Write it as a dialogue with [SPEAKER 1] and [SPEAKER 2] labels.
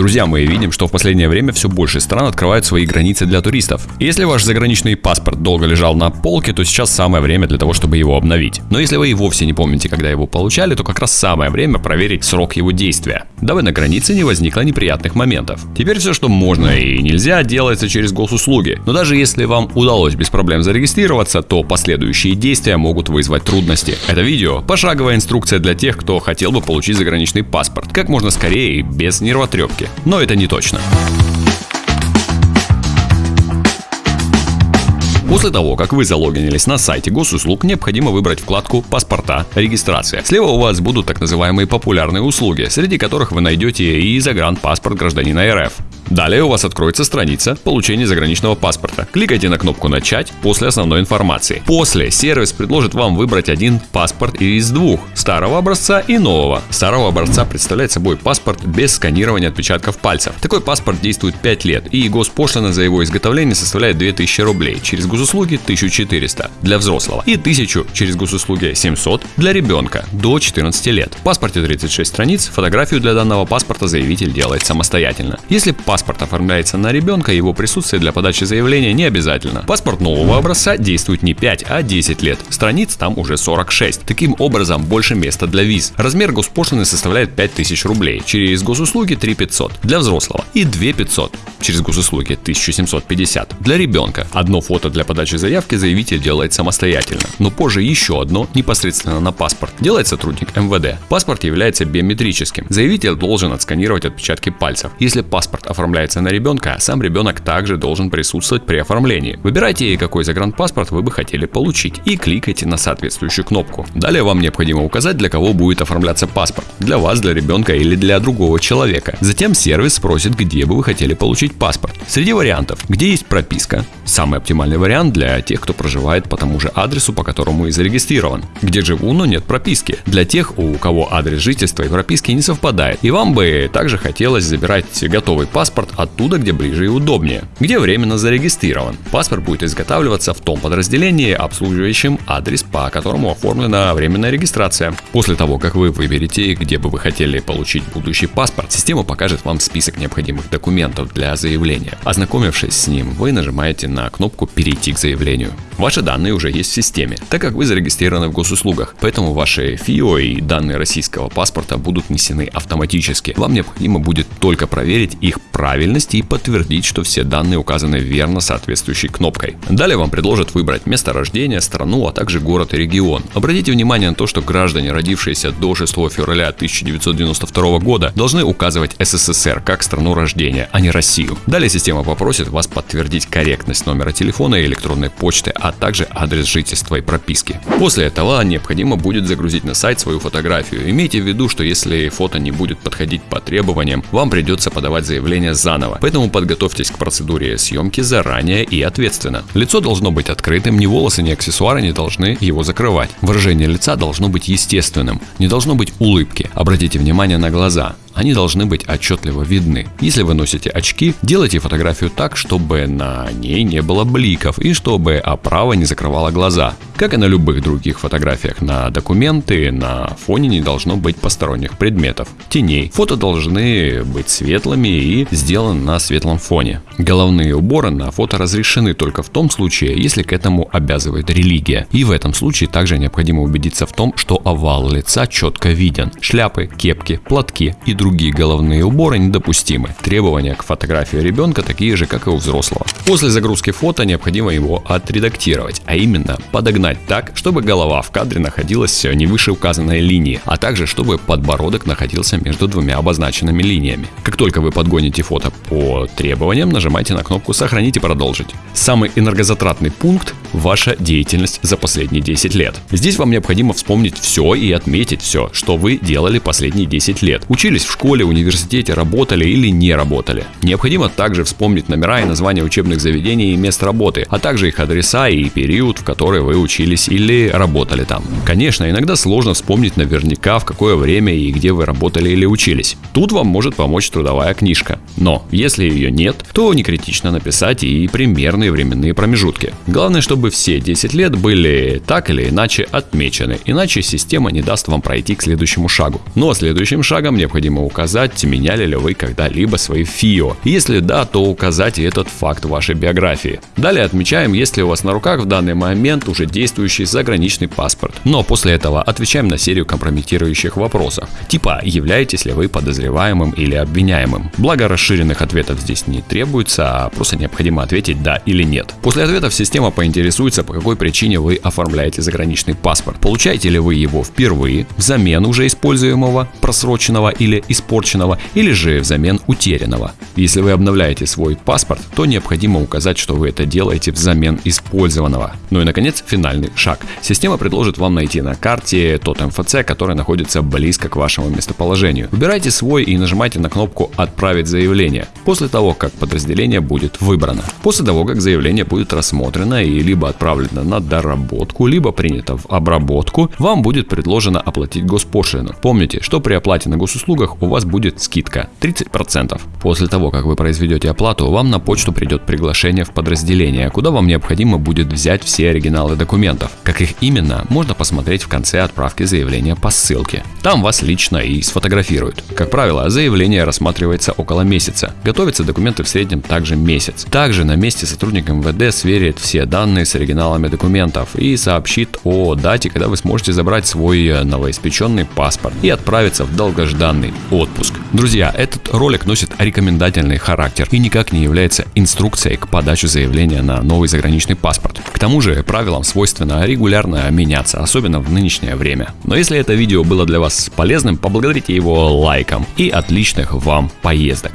[SPEAKER 1] Друзья, мы видим, что в последнее время все больше стран открывают свои границы для туристов. Если ваш заграничный паспорт долго лежал на полке, то сейчас самое время для того, чтобы его обновить. Но если вы и вовсе не помните, когда его получали, то как раз самое время проверить срок его действия, дабы на границе не возникло неприятных моментов. Теперь все, что можно и нельзя, делается через госуслуги. Но даже если вам удалось без проблем зарегистрироваться, то последующие действия могут вызвать трудности. Это видео – пошаговая инструкция для тех, кто хотел бы получить заграничный паспорт как можно скорее и без нервотрепки. Но это не точно. После того, как вы залогинились на сайте госуслуг, необходимо выбрать вкладку «Паспорта. Регистрация». Слева у вас будут так называемые популярные услуги, среди которых вы найдете и загранпаспорт гражданина РФ. Далее у вас откроется страница получения заграничного паспорта. Кликайте на кнопку «Начать» после основной информации. После сервис предложит вам выбрать один паспорт из двух – старого образца и нового. Старого образца представляет собой паспорт без сканирования отпечатков пальцев. Такой паспорт действует 5 лет, и госпошлина за его изготовление составляет 2000 рублей, через госуслуги 1400 для взрослого и 1000 через госуслуги 700 для ребенка до 14 лет. В паспорте 36 страниц, фотографию для данного паспорта заявитель делает самостоятельно. Если паспорт паспорт оформляется на ребенка, его присутствие для подачи заявления не обязательно. Паспорт нового образца действует не 5, а 10 лет. Страниц там уже 46. Таким образом, больше места для виз. Размер госпошлины составляет 5000 рублей. Через госуслуги 3500 для взрослого и 2500 через госуслуги 1750 для ребенка. Одно фото для подачи заявки заявитель делает самостоятельно, но позже еще одно непосредственно на паспорт делает сотрудник МВД. Паспорт является биометрическим. Заявитель должен отсканировать отпечатки пальцев. Если паспорт оформляется на ребенка, сам ребенок также должен присутствовать при оформлении. Выбирайте, какой загранпаспорт вы бы хотели получить и кликайте на соответствующую кнопку. Далее вам необходимо указать, для кого будет оформляться паспорт. Для вас, для ребенка или для другого человека. Затем сервис спросит, где бы вы хотели получить паспорт. Среди вариантов, где есть прописка, самый оптимальный вариант для тех, кто проживает по тому же адресу, по которому и зарегистрирован. Где живу, но нет прописки. Для тех, у кого адрес жительства и прописки не совпадает. И вам бы также хотелось забирать готовый паспорт оттуда, где ближе и удобнее, где временно зарегистрирован. Паспорт будет изготавливаться в том подразделении, обслуживающем адрес, по которому оформлена временная регистрация. После того, как вы выберете, где бы вы хотели получить будущий паспорт, система покажет вам список необходимых документов для заявления. Ознакомившись с ним, вы нажимаете на кнопку «Перейти к заявлению». Ваши данные уже есть в системе, так как вы зарегистрированы в госуслугах, поэтому ваши ФИО и данные российского паспорта будут внесены автоматически. Вам необходимо будет только проверить их правильность и подтвердить, что все данные указаны верно соответствующей кнопкой. Далее вам предложат выбрать место рождения, страну, а также город и регион. Обратите внимание на то, что граждане, родившиеся до 6 февраля 1992 года, должны указывать СССР как страну рождения, а не Россию. Далее система попросит вас подтвердить корректность номера телефона и электронной почты, а также адрес жительства и прописки. После этого необходимо будет загрузить на сайт свою фотографию. Имейте в виду, что если фото не будет подходить по требованиям, вам придется подавать заявление заново. Поэтому подготовьтесь к процедуре съемки заранее и ответственно. Лицо должно быть открытым, ни волосы, ни аксессуары не должны его закрывать. Выражение лица должно быть естественным, не должно быть улыбки. Обратите внимание на глаза они должны быть отчетливо видны. Если вы носите очки, делайте фотографию так, чтобы на ней не было бликов и чтобы оправа не закрывала глаза. Как и на любых других фотографиях на документы, на фоне не должно быть посторонних предметов, теней. Фото должны быть светлыми и сделаны на светлом фоне. Головные уборы на фото разрешены только в том случае, если к этому обязывает религия. И в этом случае также необходимо убедиться в том, что овал лица четко виден. Шляпы, кепки, платки и другие головные уборы недопустимы. Требования к фотографии ребенка такие же, как и у взрослого. После загрузки фото необходимо его отредактировать, а именно подогнать так, чтобы голова в кадре находилась не выше указанной линии, а также чтобы подбородок находился между двумя обозначенными линиями. Как только вы подгоните фото по требованиям, нажимайте на кнопку «Сохранить и продолжить». Самый энергозатратный пункт – ваша деятельность за последние 10 лет. Здесь вам необходимо вспомнить все и отметить все, что вы делали последние 10 лет. Учились в школе, университете, работали или не работали. Необходимо также вспомнить номера и названия учебных заведений и мест работы, а также их адреса и период, в который вы учились или работали там. Конечно, иногда сложно вспомнить наверняка, в какое время и где вы работали или учились. Тут вам может помочь трудовая книжка. Но если ее нет, то не критично написать и примерные временные промежутки. Главное, чтобы все 10 лет были так или иначе отмечены, иначе система не даст вам пройти к следующему шагу. Ну а следующим шагом необходимо указать, меняли ли вы когда-либо свои ФИО. Если да, то указать и этот факт в вашей биографии. Далее отмечаем, есть ли у вас на руках в данный момент уже действующий заграничный паспорт. Но после этого отвечаем на серию компрометирующих вопросов. Типа, являетесь ли вы подозреваемым или обвиняемым. Благо расширенных ответов здесь не требуется, а просто необходимо ответить да или нет. После ответов система поинтересуется, по какой причине вы оформляете заграничный паспорт. Получаете ли вы его впервые, взамен уже используемого, просроченного или испорченного, или же взамен утерянного. Если вы обновляете свой паспорт, то необходимо указать, что вы это делаете взамен использованного. Ну и наконец, финальный шаг. Система предложит вам найти на карте тот МФЦ, который находится близко к вашему местоположению. Выбирайте свой и нажимайте на кнопку «Отправить заявление» после того, как подразделение будет выбрано. После того, как заявление будет рассмотрено и либо отправлено на доработку, либо принято в обработку, вам будет предложено оплатить госпошлину. Помните, что при оплате на госуслугах у вас будет скидка 30%. После того, как вы произведете оплату, вам на почту придет приглашение в подразделение, куда вам необходимо будет взять все оригиналы документов. Как их именно, можно посмотреть в конце отправки заявления по ссылке. Там вас лично и сфотографируют. Как правило, заявление рассматривается около месяца. Готовятся документы в среднем также месяц. Также на месте сотрудник МВД сверит все данные с оригиналами документов и сообщит о дате, когда вы сможете забрать свой новоиспеченный паспорт и отправиться в долгожданный отпуск. Друзья, этот ролик носит рекомендательный характер и никак не является инструкцией к подаче заявления на новый заграничный паспорт. К тому же правилам свойственно регулярно меняться, особенно в нынешнее время. Но если это видео было для вас полезным, поблагодарите его лайком и отличных вам поездок.